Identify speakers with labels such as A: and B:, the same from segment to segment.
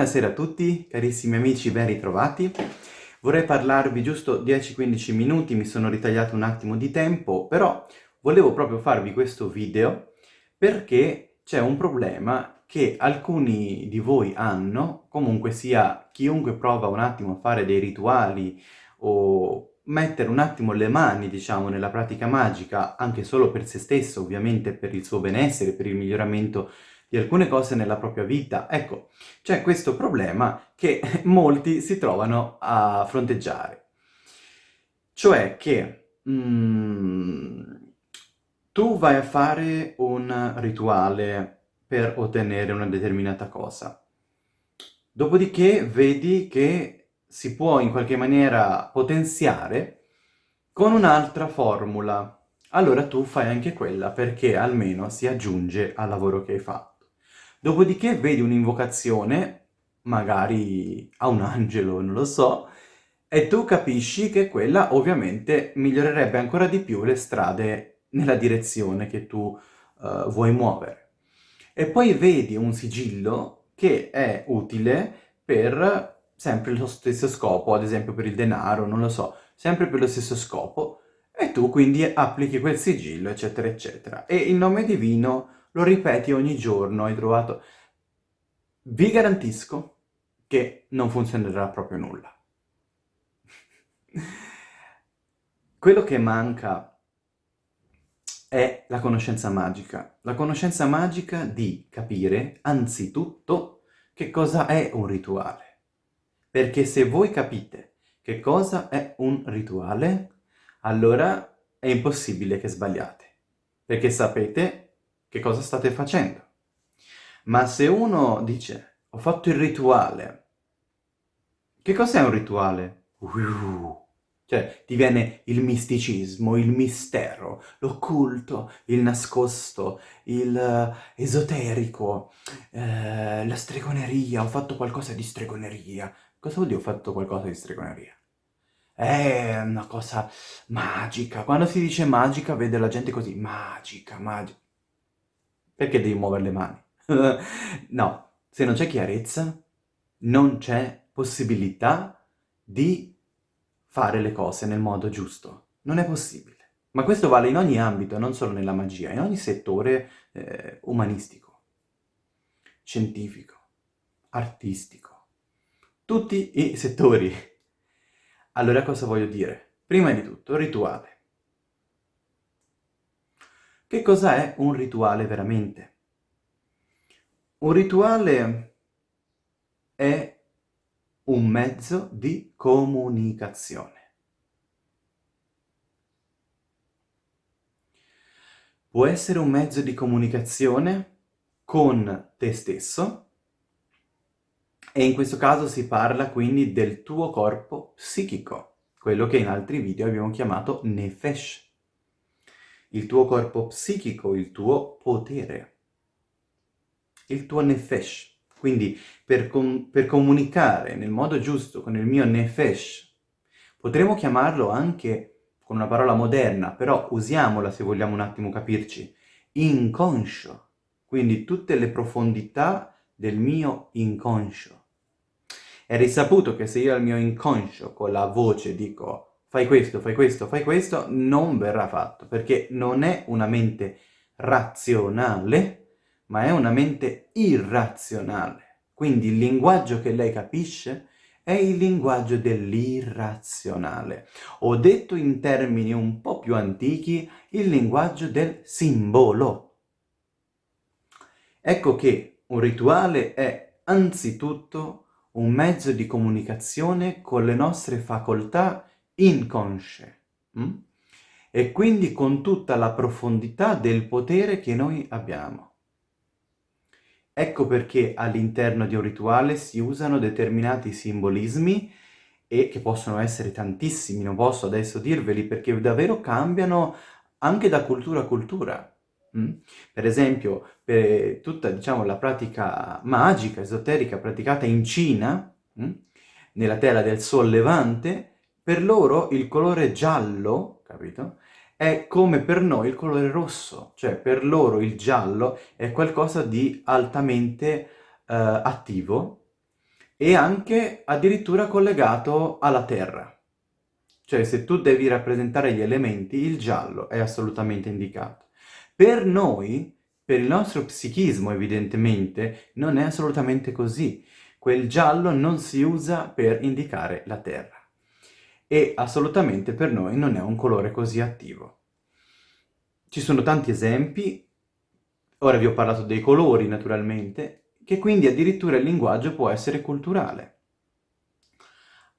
A: Buonasera a tutti, carissimi amici ben ritrovati. Vorrei parlarvi giusto 10-15 minuti, mi sono ritagliato un attimo di tempo, però volevo proprio farvi questo video perché c'è un problema che alcuni di voi hanno, comunque sia chiunque prova un attimo a fare dei rituali o mettere un attimo le mani, diciamo, nella pratica magica, anche solo per se stesso, ovviamente per il suo benessere, per il miglioramento di alcune cose nella propria vita. Ecco, c'è questo problema che molti si trovano a fronteggiare. Cioè che mm, tu vai a fare un rituale per ottenere una determinata cosa. Dopodiché vedi che si può in qualche maniera potenziare con un'altra formula. Allora tu fai anche quella perché almeno si aggiunge al lavoro che hai fatto. Dopodiché vedi un'invocazione, magari a un angelo, non lo so, e tu capisci che quella ovviamente migliorerebbe ancora di più le strade nella direzione che tu uh, vuoi muovere. E poi vedi un sigillo che è utile per sempre lo stesso scopo, ad esempio per il denaro, non lo so, sempre per lo stesso scopo, e tu quindi applichi quel sigillo, eccetera, eccetera. E il nome divino lo ripeti ogni giorno, hai trovato... Vi garantisco che non funzionerà proprio nulla. Quello che manca è la conoscenza magica. La conoscenza magica di capire, anzitutto, che cosa è un rituale. Perché se voi capite che cosa è un rituale, allora è impossibile che sbagliate. Perché sapete che cosa state facendo. Ma se uno dice, ho fatto il rituale, che cos'è un rituale? Cioè, ti viene il misticismo, il mistero, l'occulto, il nascosto, il uh, esoterico, uh, la stregoneria, ho fatto qualcosa di stregoneria. Cosa vuol dire ho fatto qualcosa di stregoneria? È una cosa magica. Quando si dice magica, vede la gente così, magica, magica. Perché devi muovere le mani? no, se non c'è chiarezza, non c'è possibilità di fare le cose nel modo giusto. Non è possibile. Ma questo vale in ogni ambito, non solo nella magia, in ogni settore eh, umanistico, scientifico, artistico, tutti i settori. Allora cosa voglio dire? Prima di tutto, rituale. Che cosa è un rituale veramente? Un rituale è un mezzo di comunicazione. Può essere un mezzo di comunicazione con te stesso e in questo caso si parla quindi del tuo corpo psichico, quello che in altri video abbiamo chiamato nefesh il tuo corpo psichico, il tuo potere, il tuo nefesh. Quindi per, com per comunicare nel modo giusto con il mio nefesh, potremmo chiamarlo anche con una parola moderna, però usiamola se vogliamo un attimo capirci, inconscio. Quindi tutte le profondità del mio inconscio. È risaputo che se io al mio inconscio con la voce dico fai questo, fai questo, fai questo, non verrà fatto, perché non è una mente razionale, ma è una mente irrazionale. Quindi il linguaggio che lei capisce è il linguaggio dell'irrazionale. Ho detto in termini un po' più antichi il linguaggio del simbolo. Ecco che un rituale è anzitutto un mezzo di comunicazione con le nostre facoltà inconsce. Mm? E quindi con tutta la profondità del potere che noi abbiamo. Ecco perché all'interno di un rituale si usano determinati simbolismi e che possono essere tantissimi, non posso adesso dirveli perché davvero cambiano anche da cultura a cultura. Mm? Per esempio, per tutta diciamo, la pratica magica, esoterica praticata in Cina, mm? nella terra del Sol Levante, per loro il colore giallo, capito? È come per noi il colore rosso, cioè per loro il giallo è qualcosa di altamente eh, attivo e anche addirittura collegato alla terra. Cioè se tu devi rappresentare gli elementi, il giallo è assolutamente indicato. Per noi, per il nostro psichismo evidentemente, non è assolutamente così. Quel giallo non si usa per indicare la terra. E assolutamente per noi non è un colore così attivo. Ci sono tanti esempi, ora vi ho parlato dei colori naturalmente, che quindi addirittura il linguaggio può essere culturale.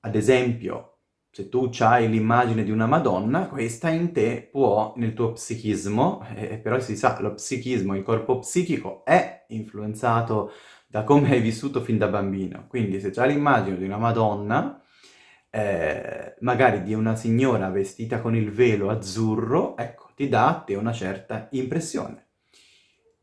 A: Ad esempio, se tu hai l'immagine di una Madonna, questa in te può, nel tuo psichismo, eh, però si sa, lo psichismo, il corpo psichico è influenzato da come hai vissuto fin da bambino. Quindi se hai l'immagine di una Madonna, eh, magari di una signora vestita con il velo azzurro, ecco, ti dà a te una certa impressione.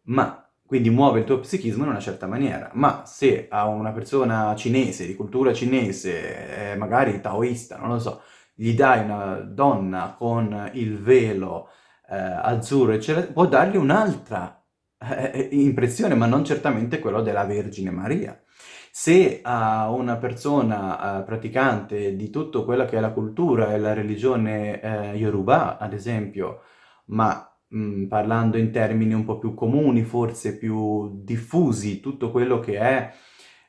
A: Ma quindi muove il tuo psichismo in una certa maniera. Ma se a una persona cinese, di cultura cinese, eh, magari taoista, non lo so, gli dai una donna con il velo eh, azzurro, eccetera, può dargli un'altra eh, impressione, ma non certamente quello della Vergine Maria. Se a una persona eh, praticante di tutto quello che è la cultura e la religione eh, Yoruba, ad esempio, ma mh, parlando in termini un po' più comuni, forse più diffusi, tutto quello che è,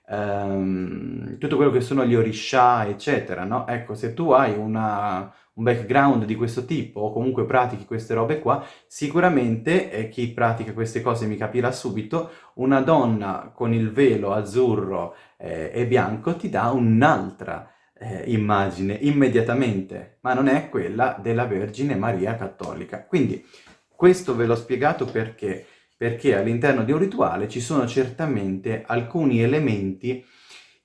A: ehm, tutto quello che sono gli orisha, eccetera, no? Ecco, se tu hai una, un background di questo tipo, o comunque pratichi queste robe qua, sicuramente, e chi pratica queste cose mi capirà subito, una donna con il velo azzurro eh, e bianco ti dà un'altra eh, immagine immediatamente, ma non è quella della Vergine Maria Cattolica. Quindi questo ve l'ho spiegato perché? Perché all'interno di un rituale ci sono certamente alcuni elementi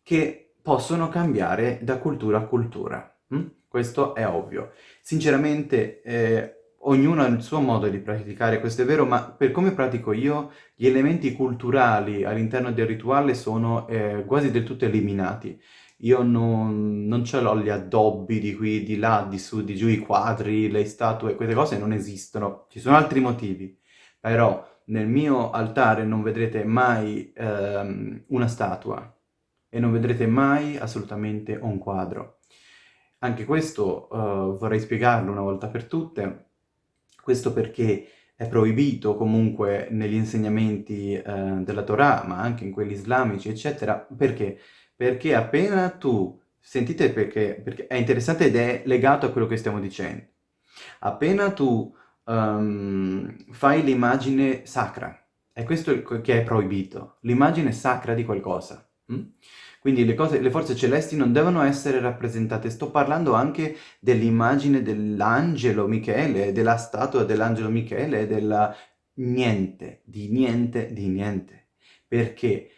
A: che possono cambiare da cultura a cultura. Hm? Questo è ovvio. Sinceramente, eh, ognuno ha il suo modo di praticare, questo è vero, ma per come pratico io, gli elementi culturali all'interno del rituale sono eh, quasi del tutto eliminati. Io non, non ce l'ho gli addobbi di qui, di là, di su, di giù, i quadri, le statue, queste cose non esistono. Ci sono altri motivi. Però nel mio altare non vedrete mai ehm, una statua e non vedrete mai assolutamente un quadro. Anche questo uh, vorrei spiegarlo una volta per tutte, questo perché è proibito comunque negli insegnamenti uh, della Torah, ma anche in quelli islamici, eccetera, perché? perché appena tu, sentite perché, perché è interessante ed è legato a quello che stiamo dicendo, appena tu um, fai l'immagine sacra, è questo che è proibito, l'immagine sacra di qualcosa. Hm? Quindi le, cose, le forze celesti non devono essere rappresentate. Sto parlando anche dell'immagine dell'angelo Michele, della statua dell'angelo Michele, della niente, di niente, di niente. Perché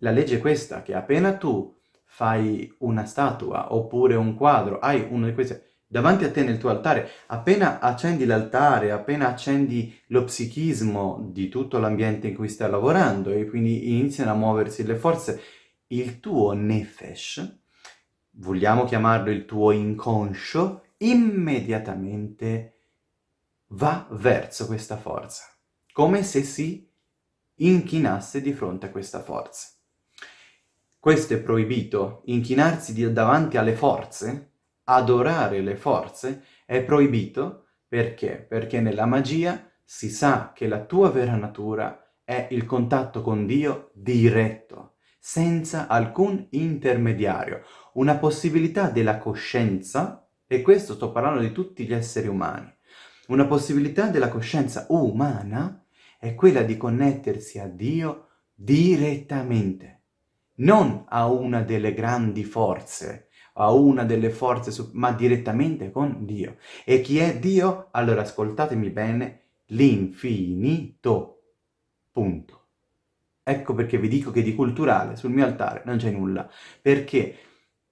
A: la legge è questa, che appena tu fai una statua oppure un quadro, hai uno di questi davanti a te nel tuo altare, appena accendi l'altare, appena accendi lo psichismo di tutto l'ambiente in cui stai lavorando e quindi iniziano a muoversi le forze, il tuo nefesh, vogliamo chiamarlo il tuo inconscio, immediatamente va verso questa forza, come se si inchinasse di fronte a questa forza. Questo è proibito, inchinarsi davanti alle forze, adorare le forze, è proibito perché? Perché nella magia si sa che la tua vera natura è il contatto con Dio diretto, senza alcun intermediario, una possibilità della coscienza, e questo sto parlando di tutti gli esseri umani, una possibilità della coscienza umana è quella di connettersi a Dio direttamente non a una delle grandi forze, a una delle forze, ma direttamente con Dio. E chi è Dio? Allora ascoltatemi bene, l'infinito. Punto. Ecco perché vi dico che di culturale sul mio altare non c'è nulla, perché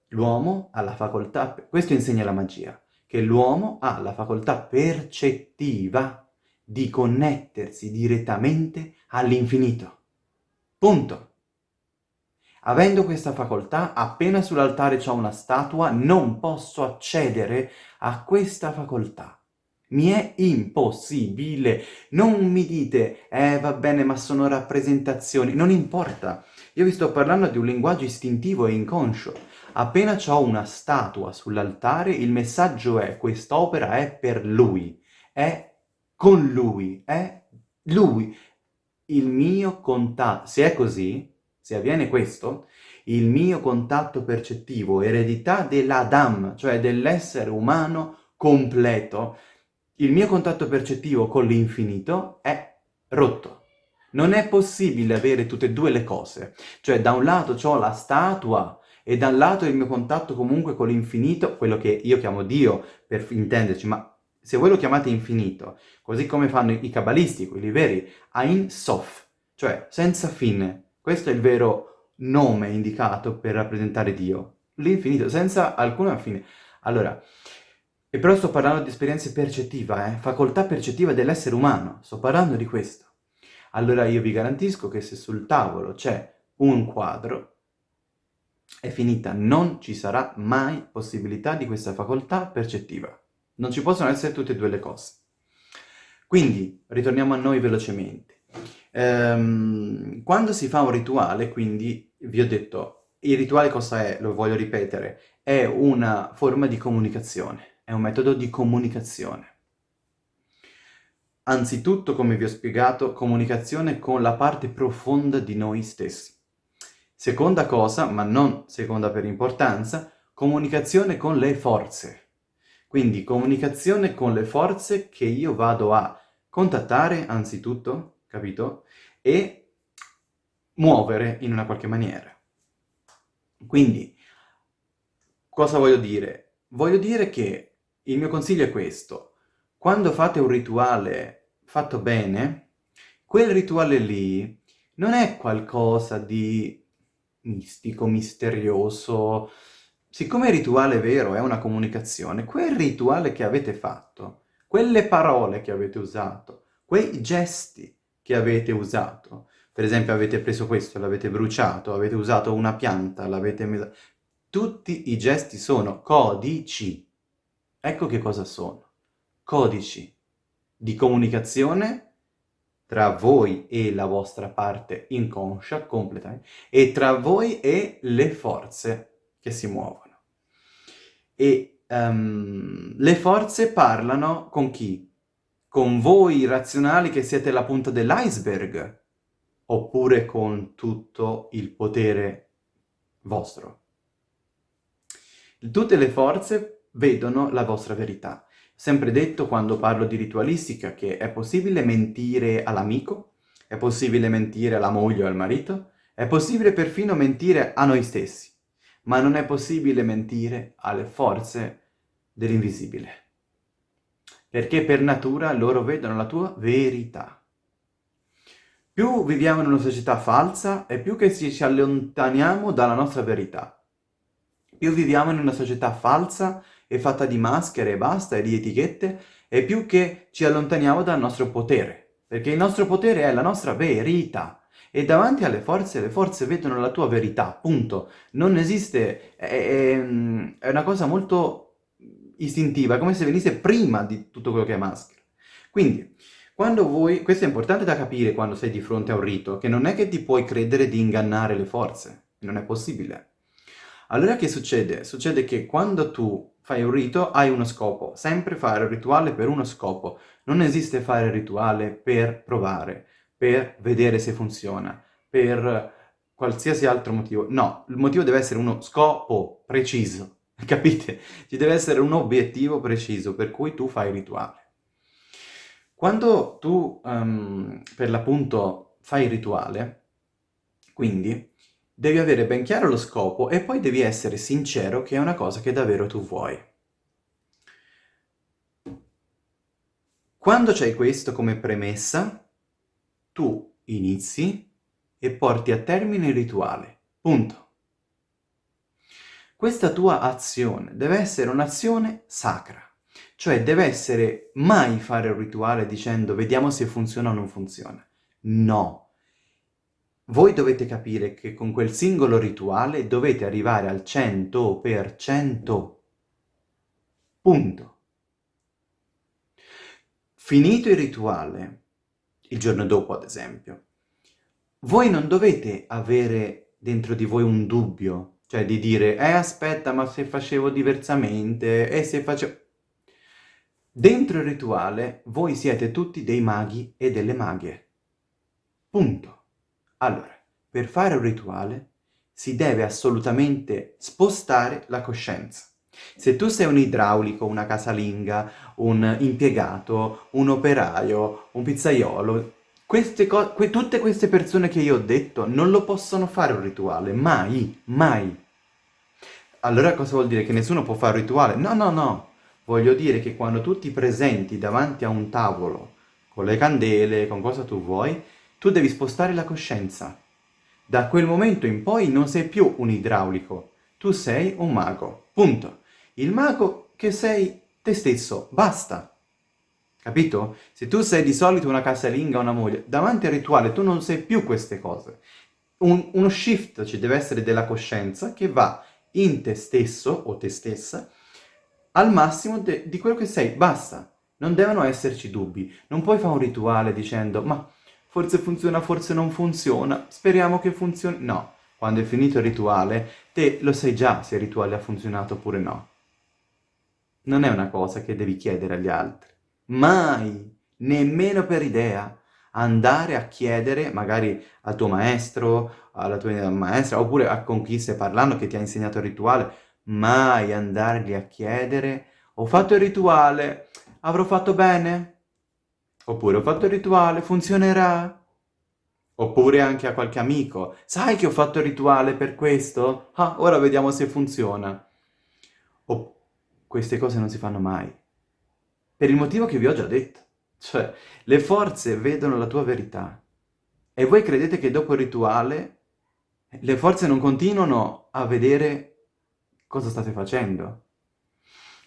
A: l'uomo ha la facoltà, questo insegna la magia, che l'uomo ha la facoltà percettiva di connettersi direttamente all'infinito. Punto. Avendo questa facoltà, appena sull'altare c'è una statua, non posso accedere a questa facoltà. Mi è impossibile. Non mi dite, eh va bene, ma sono rappresentazioni. Non importa. Io vi sto parlando di un linguaggio istintivo e inconscio. Appena ho una statua sull'altare, il messaggio è quest'opera è per lui, è con lui, è lui. Il mio contatto, se è così, se avviene questo, il mio contatto percettivo, eredità dell'Adam, cioè dell'essere umano completo, il mio contatto percettivo con l'infinito è rotto. Non è possibile avere tutte e due le cose. Cioè, da un lato ho la statua e dal lato il mio contatto comunque con l'infinito, quello che io chiamo Dio, per intenderci, ma se voi lo chiamate infinito, così come fanno i cabalisti, quelli veri, Ein Sof, cioè senza fine. Questo è il vero nome indicato per rappresentare Dio. L'infinito, senza alcuna fine. Allora, e però sto parlando di esperienza percettiva, eh? facoltà percettiva dell'essere umano, sto parlando di questo allora io vi garantisco che se sul tavolo c'è un quadro, è finita, non ci sarà mai possibilità di questa facoltà percettiva. Non ci possono essere tutte e due le cose. Quindi, ritorniamo a noi velocemente. Ehm, quando si fa un rituale, quindi, vi ho detto, il rituale cosa è? Lo voglio ripetere. È una forma di comunicazione, è un metodo di comunicazione. Anzitutto, come vi ho spiegato, comunicazione con la parte profonda di noi stessi. Seconda cosa, ma non seconda per importanza, comunicazione con le forze. Quindi comunicazione con le forze che io vado a contattare anzitutto, capito? E muovere in una qualche maniera. Quindi, cosa voglio dire? Voglio dire che il mio consiglio è questo. Quando fate un rituale fatto bene, quel rituale lì non è qualcosa di mistico, misterioso. Siccome il rituale vero è una comunicazione, quel rituale che avete fatto, quelle parole che avete usato, quei gesti che avete usato, per esempio avete preso questo, l'avete bruciato, avete usato una pianta, l'avete. Tutti i gesti sono codici. Ecco che cosa sono codici di comunicazione tra voi e la vostra parte inconscia, completamente, e tra voi e le forze che si muovono. E um, le forze parlano con chi? Con voi razionali che siete la punta dell'iceberg, oppure con tutto il potere vostro. Tutte le forze vedono la vostra verità sempre detto quando parlo di ritualistica che è possibile mentire all'amico, è possibile mentire alla moglie o al marito, è possibile perfino mentire a noi stessi, ma non è possibile mentire alle forze dell'invisibile. Perché per natura loro vedono la tua verità. Più viviamo in una società falsa e più che ci allontaniamo dalla nostra verità. Più viviamo in una società falsa è fatta di maschere e basta, e di etichette, e più che ci allontaniamo dal nostro potere. Perché il nostro potere è la nostra verità. E davanti alle forze, le forze vedono la tua verità, punto. Non esiste... È, è, è una cosa molto istintiva, come se venisse prima di tutto quello che è maschera. Quindi, quando voi... Questo è importante da capire quando sei di fronte a un rito, che non è che ti puoi credere di ingannare le forze. Non è possibile. Allora che succede? Succede che quando tu fai un rito, hai uno scopo. Sempre fare un rituale per uno scopo. Non esiste fare il rituale per provare, per vedere se funziona, per qualsiasi altro motivo. No, il motivo deve essere uno scopo preciso, capite? Ci deve essere un obiettivo preciso per cui tu fai il rituale. Quando tu, um, per l'appunto, fai il rituale, quindi Devi avere ben chiaro lo scopo e poi devi essere sincero che è una cosa che davvero tu vuoi. Quando c'hai questo come premessa, tu inizi e porti a termine il rituale. Punto. Questa tua azione deve essere un'azione sacra, cioè deve essere mai fare un rituale dicendo vediamo se funziona o non funziona. No, voi dovete capire che con quel singolo rituale dovete arrivare al 100%. Punto. Finito il rituale, il giorno dopo ad esempio, voi non dovete avere dentro di voi un dubbio, cioè di dire, eh aspetta, ma se facevo diversamente, e se facevo... Dentro il rituale voi siete tutti dei maghi e delle maghe. Punto. Allora, per fare un rituale si deve assolutamente spostare la coscienza. Se tu sei un idraulico, una casalinga, un impiegato, un operaio, un pizzaiolo, queste que tutte queste persone che io ho detto non lo possono fare un rituale, mai, mai. Allora cosa vuol dire? Che nessuno può fare un rituale? No, no, no. Voglio dire che quando tu ti presenti davanti a un tavolo, con le candele, con cosa tu vuoi, tu devi spostare la coscienza. Da quel momento in poi non sei più un idraulico, tu sei un mago. Punto. Il mago che sei te stesso, basta. Capito? Se tu sei di solito una casalinga una moglie, davanti al rituale tu non sei più queste cose. Un, uno shift ci deve essere della coscienza che va in te stesso o te stessa al massimo di quello che sei, basta. Non devono esserci dubbi. Non puoi fare un rituale dicendo ma forse funziona, forse non funziona, speriamo che funzioni. No, quando è finito il rituale, te lo sai già se il rituale ha funzionato oppure no non è una cosa che devi chiedere agli altri. Mai, nemmeno per idea, andare a chiedere magari al tuo maestro, alla tua maestra, oppure a con chi stai parlando che ti ha insegnato il rituale, mai andargli a chiedere ho fatto il rituale, avrò fatto bene? Oppure ho fatto il rituale, funzionerà? Oppure anche a qualche amico, sai che ho fatto il rituale per questo? Ah, ora vediamo se funziona. Oppure queste cose non si fanno mai. Per il motivo che vi ho già detto. Cioè, le forze vedono la tua verità. E voi credete che dopo il rituale le forze non continuano a vedere cosa state facendo.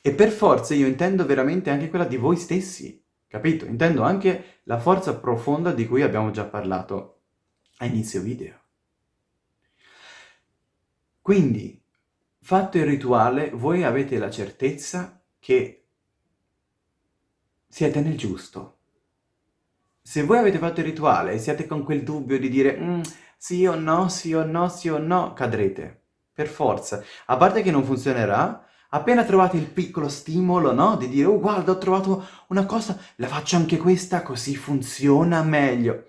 A: E per forze io intendo veramente anche quella di voi stessi, capito? Intendo anche la forza profonda di cui abbiamo già parlato a inizio video. Quindi, Fatto il rituale, voi avete la certezza che siete nel giusto. Se voi avete fatto il rituale e siete con quel dubbio di dire mm, sì o no, sì o no, sì o no, cadrete. Per forza. A parte che non funzionerà, appena trovate il piccolo stimolo, no? Di dire, oh guarda, ho trovato una cosa, la faccio anche questa, così funziona meglio.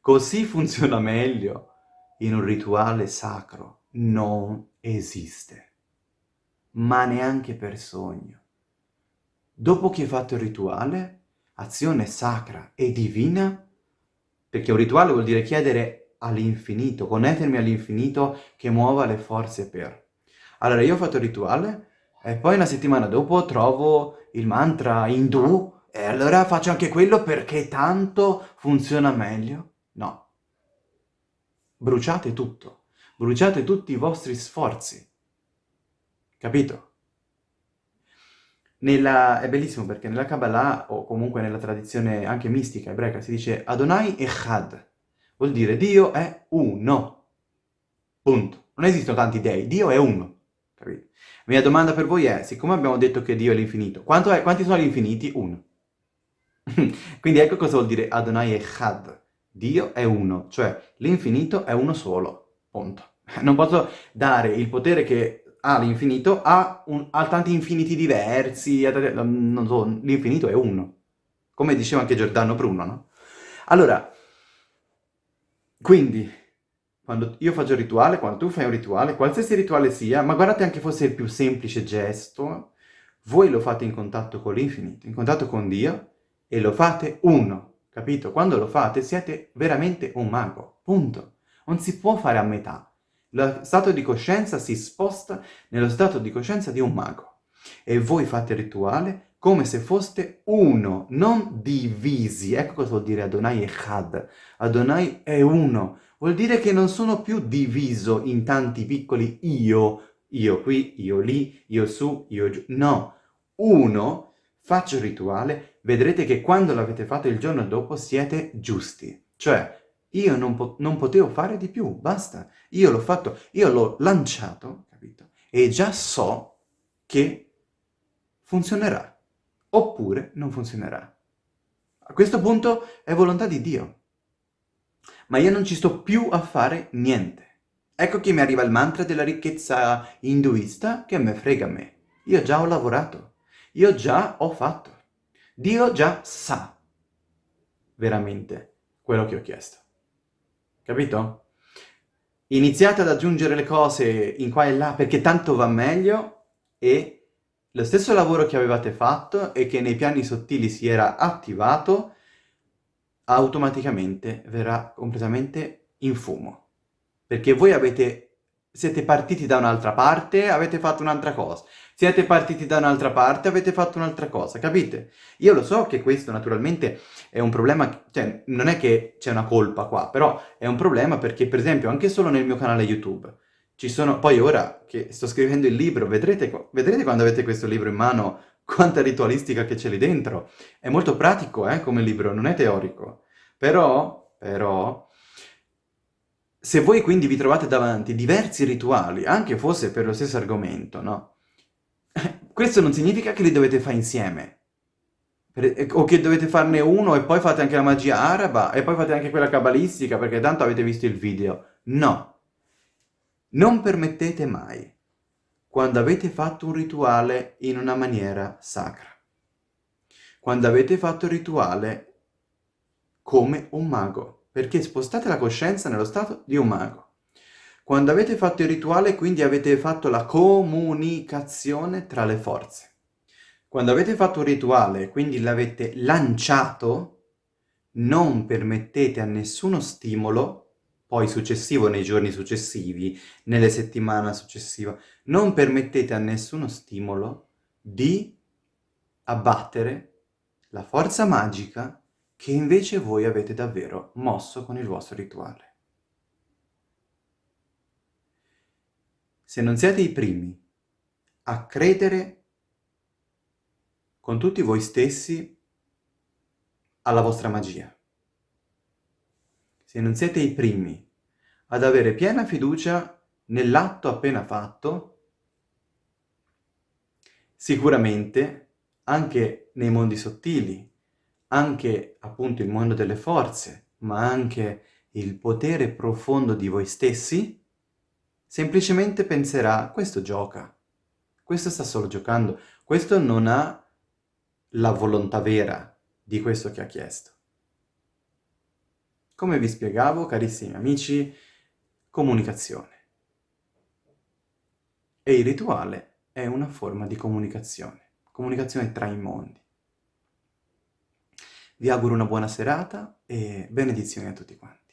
A: Così funziona meglio in un rituale sacro. Non esiste ma neanche per sogno. Dopo che hai fatto il rituale, azione sacra e divina, perché un rituale vuol dire chiedere all'infinito, connettermi all'infinito che muova le forze per. Allora io ho fatto il rituale e poi una settimana dopo trovo il mantra indù e allora faccio anche quello perché tanto funziona meglio? No. Bruciate tutto. Bruciate tutti i vostri sforzi. Capito? Nella, è bellissimo perché nella Kabbalah, o comunque nella tradizione anche mistica ebraica, si dice Adonai Echad. Vuol dire Dio è uno. Punto. Non esistono tanti dei, Dio è uno. Capito? Mia domanda per voi è, siccome abbiamo detto che Dio è l'infinito, quanti sono gli infiniti? Uno. Quindi ecco cosa vuol dire Adonai Echad. Dio è uno, cioè l'infinito è uno solo. Punto. Non posso dare il potere che ha, ha, tanti infiniti diversi, non so, l'infinito è uno. Come diceva anche Giordano Bruno, no? Allora, quindi, quando io faccio il rituale, quando tu fai un rituale, qualsiasi rituale sia, ma guardate anche fosse il più semplice gesto, voi lo fate in contatto con l'infinito, in contatto con Dio, e lo fate uno, capito? Quando lo fate siete veramente un mago, punto. Non si può fare a metà. Lo stato di coscienza si sposta nello stato di coscienza di un mago. E voi fate il rituale come se foste uno, non divisi. Ecco cosa vuol dire Adonai Echad. Adonai è uno. Vuol dire che non sono più diviso in tanti piccoli io, io qui, io lì, io su, io giù. No, uno, faccio il rituale, vedrete che quando l'avete fatto il giorno dopo siete giusti. Cioè, io non, po non potevo fare di più, basta. Io l'ho fatto, io l'ho lanciato, capito? E già so che funzionerà, oppure non funzionerà. A questo punto è volontà di Dio. ma io non ci sto più a fare niente. Ecco che mi arriva il mantra della ricchezza induista che me frega a me. Io già ho lavorato, io già ho fatto. Dio già sa veramente quello che ho chiesto. Capito? Iniziate ad aggiungere le cose in qua e là perché tanto va meglio e lo stesso lavoro che avevate fatto e che nei piani sottili si era attivato automaticamente verrà completamente in fumo. Perché voi avete siete partiti da un'altra parte, avete fatto un'altra cosa. Siete partiti da un'altra parte, avete fatto un'altra cosa, capite? Io lo so che questo naturalmente è un problema, cioè non è che c'è una colpa qua, però è un problema perché per esempio anche solo nel mio canale YouTube ci sono, poi ora che sto scrivendo il libro, vedrete, vedrete quando avete questo libro in mano quanta ritualistica che c'è lì dentro. È molto pratico eh, come libro, non è teorico. Però, però, se voi quindi vi trovate davanti diversi rituali, anche fosse per lo stesso argomento, no? Questo non significa che li dovete fare insieme. O che dovete farne uno e poi fate anche la magia araba e poi fate anche quella cabalistica perché tanto avete visto il video. No. Non permettete mai, quando avete fatto un rituale in una maniera sacra, quando avete fatto il rituale come un mago, perché spostate la coscienza nello stato di un mago. Quando avete fatto il rituale, quindi avete fatto la comunicazione tra le forze. Quando avete fatto un rituale, quindi l'avete lanciato, non permettete a nessuno stimolo, poi successivo nei giorni successivi, nelle settimane successive, non permettete a nessuno stimolo di abbattere la forza magica che invece voi avete davvero mosso con il vostro rituale. Se non siete i primi a credere con tutti voi stessi alla vostra magia, se non siete i primi ad avere piena fiducia nell'atto appena fatto, sicuramente anche nei mondi sottili, anche appunto il mondo delle forze, ma anche il potere profondo di voi stessi, semplicemente penserà, questo gioca, questo sta solo giocando, questo non ha la volontà vera di questo che ha chiesto. Come vi spiegavo, carissimi amici, comunicazione. E il rituale è una forma di comunicazione, comunicazione tra i mondi. Vi auguro una buona serata e benedizioni a tutti quanti.